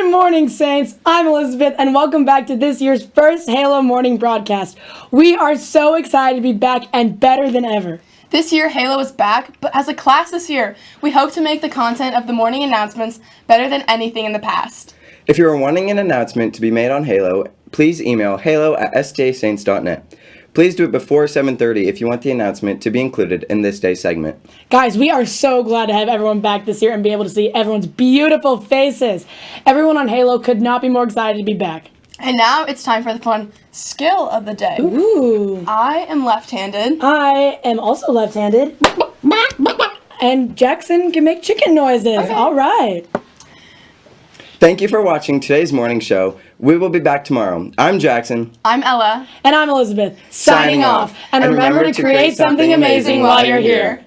morning, Saints. I'm Elizabeth, and welcome back to this year's first Halo morning broadcast. We are so excited to be back and better than ever. This year, Halo is back, but as a class this year, we hope to make the content of the morning announcements better than anything in the past. If you are wanting an announcement to be made on Halo, please email halo at sjsaints.net. Please do it before 7.30 if you want the announcement to be included in this day's segment. Guys, we are so glad to have everyone back this year and be able to see everyone's beautiful faces. Everyone on Halo could not be more excited to be back. And now it's time for the fun skill of the day. Ooh. I am left-handed. I am also left-handed. And Jackson can make chicken noises. All right. Thank you for watching today's morning show. We will be back tomorrow. I'm Jackson. I'm Ella. And I'm Elizabeth. Signing off. And, remember, to create something amazing while you're here.